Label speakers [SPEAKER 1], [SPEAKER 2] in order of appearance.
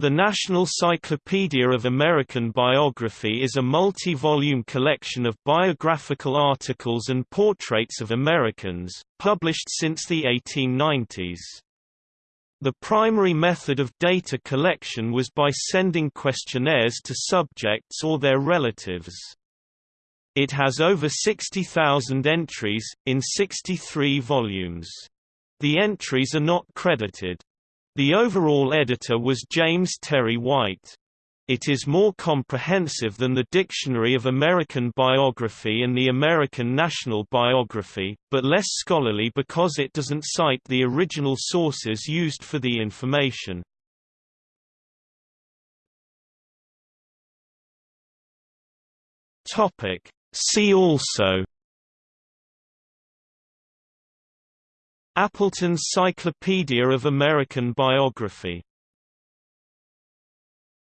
[SPEAKER 1] The National Cyclopedia of American Biography is a multi-volume collection of biographical articles and portraits of Americans, published since the 1890s. The primary method of data collection was by sending questionnaires to subjects or their relatives. It has over 60,000 entries, in 63 volumes. The entries are not credited. The overall editor was James Terry White. It is more comprehensive than the Dictionary of American Biography and the American National Biography, but less scholarly because it doesn't cite the original sources used for the information. See also Appleton's Cyclopedia of American Biography